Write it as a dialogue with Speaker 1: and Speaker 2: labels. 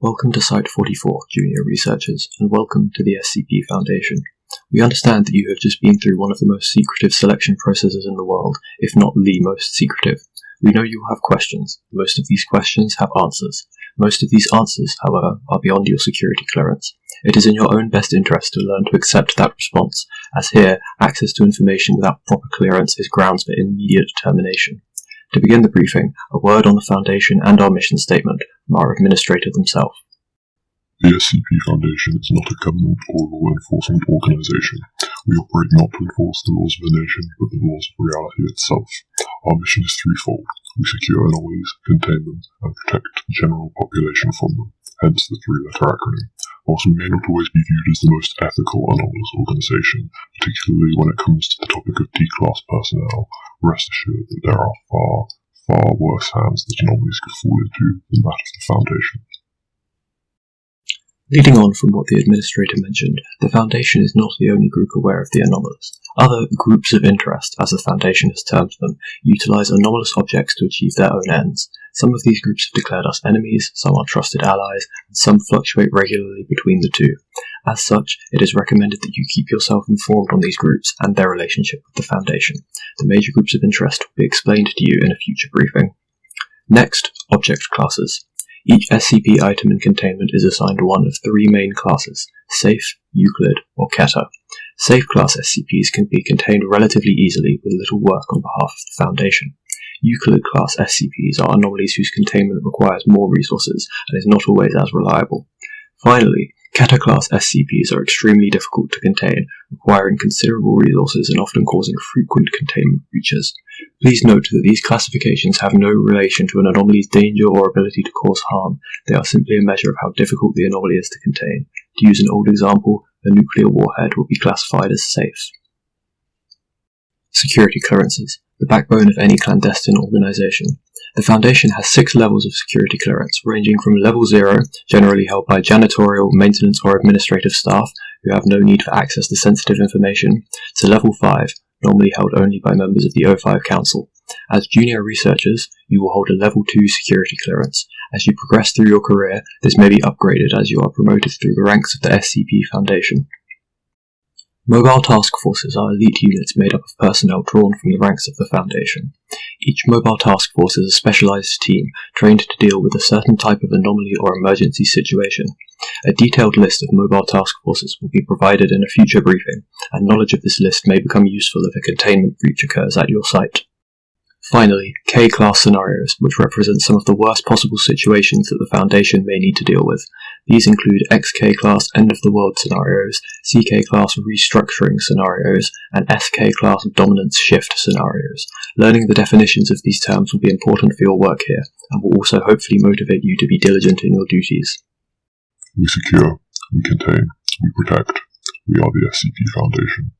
Speaker 1: Welcome to Site 44, Junior Researchers, and welcome to the SCP Foundation. We understand that you have just been through one of the most secretive selection processes in the world, if not the most secretive. We know you will have questions. Most of these questions have answers. Most of these answers, however, are beyond your security clearance. It is in your own best interest to learn to accept that response, as here, access to information without proper clearance is grounds for immediate termination. To begin the briefing, a word on the Foundation and our mission statement our administrator themselves.
Speaker 2: The SCP Foundation is not a government or law enforcement organization. We operate not to enforce the laws of the nation, but the laws of reality itself. Our mission is threefold. We secure anomalies, contain them, and protect the general population from them, hence the three-letter acronym. Whilst we may not always be viewed as the most ethical anomalous organization, particularly when it comes to the topic of D-class personnel, rest assured that there are far, far worse hands that anomalies could fall into than that of the Foundation.
Speaker 1: Leading on from what the administrator mentioned, the Foundation is not the only group aware of the anomalous. Other groups of interest, as the Foundation has termed them, utilize anomalous objects to achieve their own ends. Some of these groups have declared us enemies, some are trusted allies, and some fluctuate regularly between the two. As such, it is recommended that you keep yourself informed on these groups and their relationship with the Foundation. The major groups of interest will be explained to you in a future briefing. Next, object classes. Each SCP item in containment is assigned one of three main classes, Safe, Euclid, or Keter. Safe class SCPs can be contained relatively easily with little work on behalf of the Foundation. Euclid class SCPs are anomalies whose containment requires more resources and is not always as reliable. Finally, Keter class SCPs are extremely difficult to contain, requiring considerable resources and often causing frequent containment breaches. Please note that these classifications have no relation to an anomaly's danger or ability to cause harm, they are simply a measure of how difficult the anomaly is to contain. To use an old example, a nuclear warhead will be classified as safe. Security clearances, the backbone of any clandestine organization. The Foundation has six levels of security clearance, ranging from level 0, generally held by janitorial, maintenance or administrative staff who have no need for access to sensitive information, to level 5, normally held only by members of the O5 Council. As junior researchers, you will hold a level 2 security clearance. As you progress through your career, this may be upgraded as you are promoted through the ranks of the SCP Foundation. Mobile task forces are elite units made up of personnel drawn from the ranks of the Foundation. Each mobile task force is a specialized team trained to deal with a certain type of anomaly or emergency situation. A detailed list of mobile task forces will be provided in a future briefing, and knowledge of this list may become useful if a containment breach occurs at your site. Finally, K-class scenarios, which represent some of the worst possible situations that the Foundation may need to deal with. These include XK-class end-of-the-world scenarios, CK-class restructuring scenarios, and SK-class dominance shift scenarios. Learning the definitions of these terms will be important for your work here, and will also hopefully motivate you to be diligent in your duties.
Speaker 2: We secure, we contain, we protect. We are the SCP Foundation.